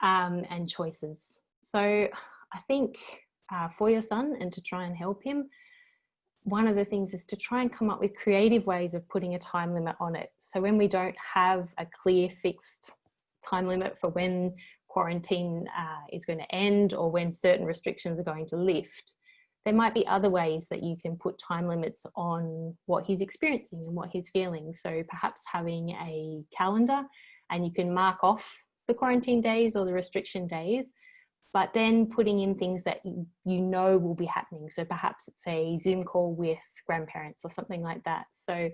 um, and choices. So I think uh, for your son and to try and help him, one of the things is to try and come up with creative ways of putting a time limit on it. So when we don't have a clear fixed time limit for when quarantine uh, is going to end or when certain restrictions are going to lift, there might be other ways that you can put time limits on what he's experiencing and what he's feeling. So perhaps having a calendar and you can mark off the quarantine days or the restriction days but then putting in things that you, know will be happening. So perhaps it's a Zoom call with grandparents or something like that. So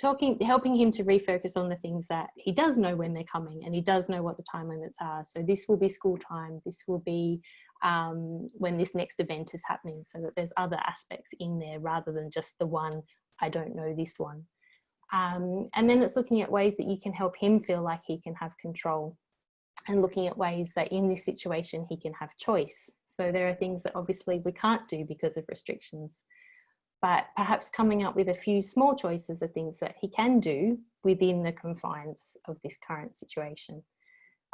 talking, helping him to refocus on the things that he does know when they're coming and he does know what the time limits are. So this will be school time, this will be um, when this next event is happening so that there's other aspects in there rather than just the one, I don't know this one. Um, and then it's looking at ways that you can help him feel like he can have control and looking at ways that in this situation he can have choice. So there are things that obviously we can't do because of restrictions, but perhaps coming up with a few small choices of things that he can do within the confines of this current situation.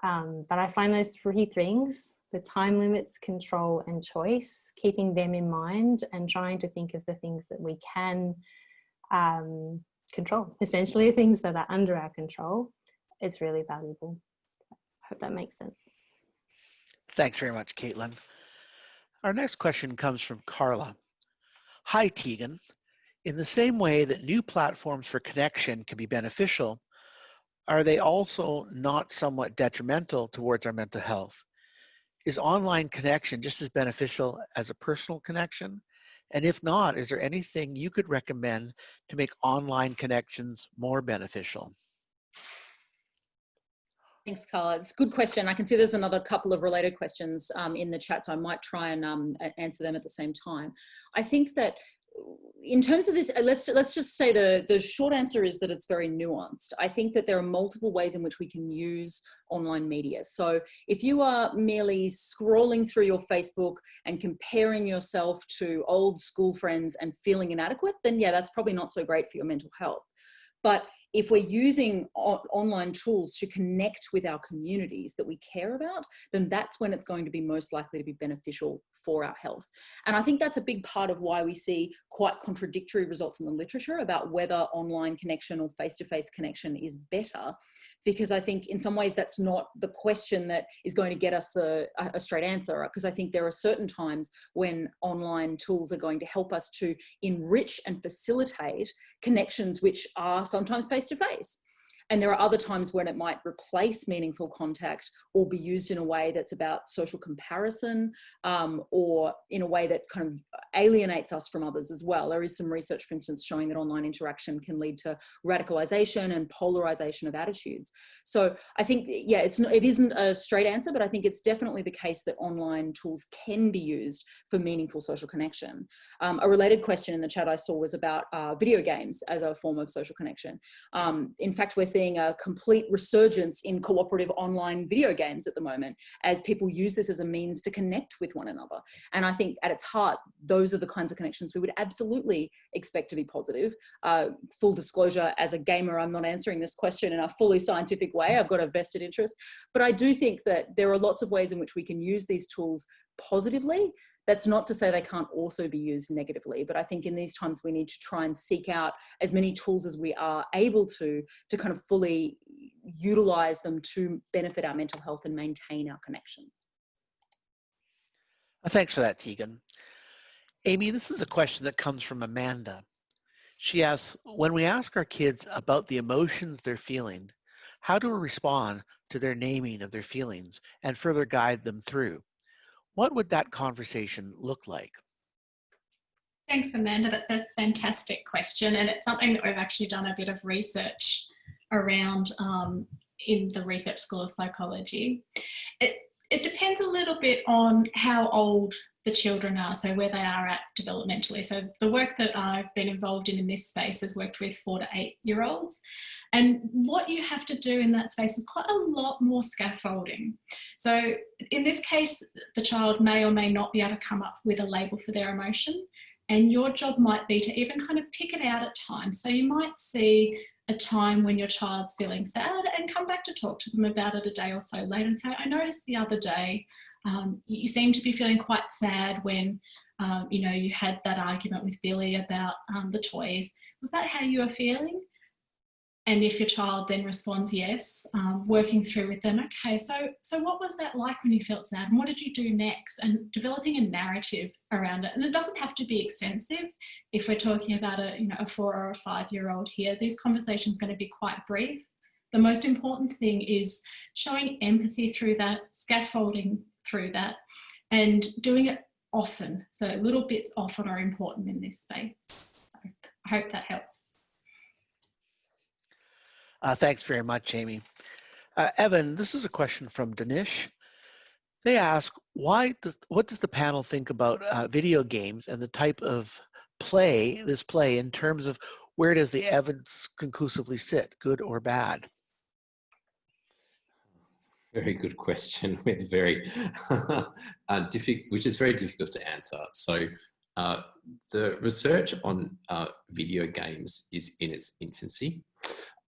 Um, but I find those three things, the time limits, control and choice, keeping them in mind and trying to think of the things that we can um, control, essentially things that are under our control, is really valuable hope that makes sense. Thanks very much, Caitlin. Our next question comes from Carla. Hi, Tegan. In the same way that new platforms for connection can be beneficial, are they also not somewhat detrimental towards our mental health? Is online connection just as beneficial as a personal connection? And if not, is there anything you could recommend to make online connections more beneficial? Thanks, Carla. It's a good question. I can see there's another couple of related questions um, in the chat, so I might try and um, answer them at the same time. I think that in terms of this, uh, let's let's just say the the short answer is that it's very nuanced. I think that there are multiple ways in which we can use online media. So if you are merely scrolling through your Facebook and comparing yourself to old school friends and feeling inadequate, then yeah, that's probably not so great for your mental health. But if we're using online tools to connect with our communities that we care about, then that's when it's going to be most likely to be beneficial for our health. And I think that's a big part of why we see quite contradictory results in the literature about whether online connection or face-to-face -face connection is better because I think in some ways that's not the question that is going to get us the a straight answer because I think there are certain times when online tools are going to help us to enrich and facilitate connections which are sometimes face to face and there are other times when it might replace meaningful contact or be used in a way that's about social comparison um, or in a way that kind of alienates us from others as well. There is some research, for instance, showing that online interaction can lead to radicalization and polarization of attitudes. So I think, yeah, it's not, it isn't a straight answer, but I think it's definitely the case that online tools can be used for meaningful social connection. Um, a related question in the chat I saw was about uh, video games as a form of social connection. Um, in fact, we're seeing seeing a complete resurgence in cooperative online video games at the moment as people use this as a means to connect with one another. And I think at its heart, those are the kinds of connections we would absolutely expect to be positive. Uh, full disclosure, as a gamer, I'm not answering this question in a fully scientific way. I've got a vested interest. But I do think that there are lots of ways in which we can use these tools positively that's not to say they can't also be used negatively, but I think in these times we need to try and seek out as many tools as we are able to, to kind of fully utilize them to benefit our mental health and maintain our connections. Uh, Thanks for that, Tegan. Amy, this is a question that comes from Amanda. She asks, when we ask our kids about the emotions they're feeling, how do we respond to their naming of their feelings and further guide them through? What would that conversation look like? Thanks, Amanda. That's a fantastic question. And it's something that we've actually done a bit of research around um, in the Research School of Psychology. It, it depends a little bit on how old the children are, so where they are at developmentally. So the work that I've been involved in in this space has worked with four to eight year olds. And what you have to do in that space is quite a lot more scaffolding. So in this case, the child may or may not be able to come up with a label for their emotion. And your job might be to even kind of pick it out at times. So you might see a time when your child's feeling sad and come back to talk to them about it a day or so later and say, I noticed the other day um, you seem to be feeling quite sad when um, you know you had that argument with Billy about um, the toys. Was that how you were feeling? And if your child then responds yes, um, working through with them, okay, so, so what was that like when you felt sad and what did you do next? And developing a narrative around it. And it doesn't have to be extensive. If we're talking about a, you know, a four or a five year old here, these conversations going to be quite brief. The most important thing is showing empathy through that, scaffolding through that and doing it often. So little bits often are important in this space. So I hope that helps. Uh, thanks very much, Amy. Uh, Evan, this is a question from Danish. They ask, why does, what does the panel think about uh, video games and the type of play, this play, in terms of where does the evidence conclusively sit, good or bad? Very good question with very uh, difficult, which is very difficult to answer. So uh, the research on uh, video games is in its infancy.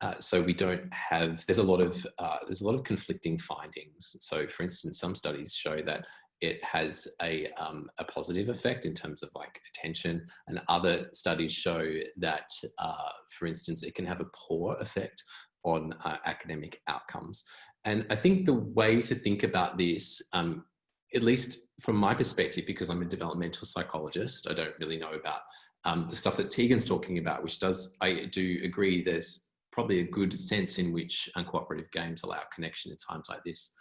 Uh, so we don't have, there's a lot of, uh, there's a lot of conflicting findings. So for instance, some studies show that it has a, um, a positive effect in terms of like attention and other studies show that, uh, for instance, it can have a poor effect on uh, academic outcomes. And I think the way to think about this, um, at least from my perspective, because I'm a developmental psychologist, I don't really know about um, the stuff that Tegan's talking about, which does, I do agree there's probably a good sense in which uncooperative games allow connection in times like this.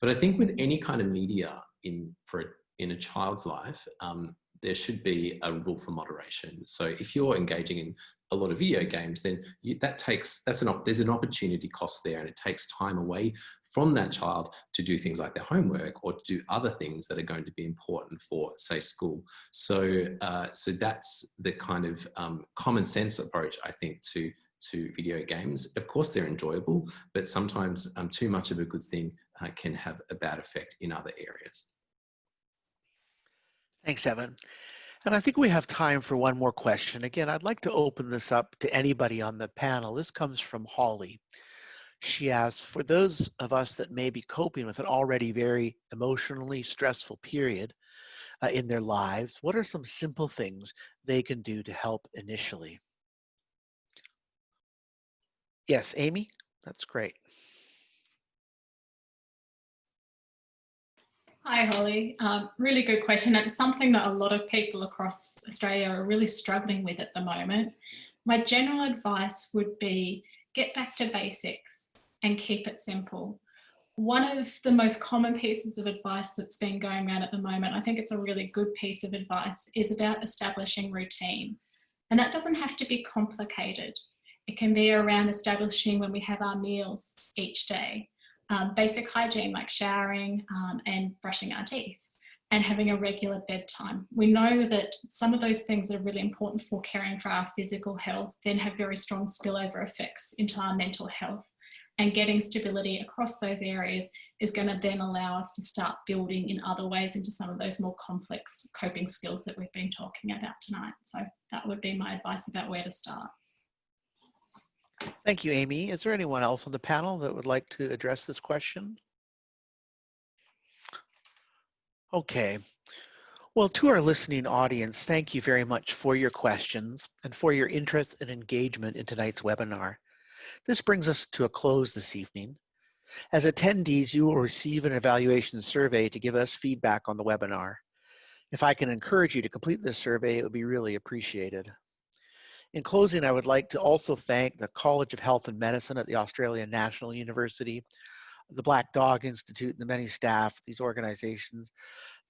But I think with any kind of media in, for, in a child's life, um, there should be a rule for moderation. So if you're engaging in a lot of video games, then you, that takes, that's an, there's an opportunity cost there and it takes time away from that child to do things like their homework or to do other things that are going to be important for say school. So, uh, so that's the kind of um, common sense approach I think to to video games. Of course, they're enjoyable, but sometimes um, too much of a good thing uh, can have a bad effect in other areas. Thanks, Evan. And I think we have time for one more question. Again, I'd like to open this up to anybody on the panel. This comes from Holly. She asks, for those of us that may be coping with an already very emotionally stressful period uh, in their lives, what are some simple things they can do to help initially? Yes, Amy, that's great. Hi, Holly. Um, really good question. It's something that a lot of people across Australia are really struggling with at the moment. My general advice would be get back to basics and keep it simple. One of the most common pieces of advice that's been going around at the moment, I think it's a really good piece of advice, is about establishing routine. And that doesn't have to be complicated. It can be around establishing when we have our meals each day um, basic hygiene like showering um, and brushing our teeth and having a regular bedtime. We know that some of those things that are really important for caring for our physical health then have very strong spillover effects into our mental health. and getting stability across those areas is going to then allow us to start building in other ways into some of those more complex coping skills that we've been talking about tonight. So that would be my advice about where to start. Thank you, Amy. Is there anyone else on the panel that would like to address this question? Okay. Well, to our listening audience, thank you very much for your questions and for your interest and engagement in tonight's webinar. This brings us to a close this evening. As attendees, you will receive an evaluation survey to give us feedback on the webinar. If I can encourage you to complete this survey, it would be really appreciated. In closing, I would like to also thank the College of Health and Medicine at the Australian National University, the Black Dog Institute, and the many staff these organizations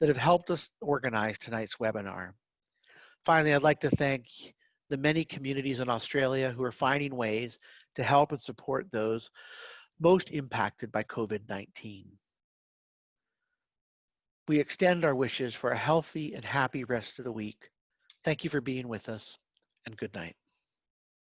that have helped us organize tonight's webinar. Finally, I'd like to thank the many communities in Australia who are finding ways to help and support those most impacted by COVID-19. We extend our wishes for a healthy and happy rest of the week. Thank you for being with us and good night.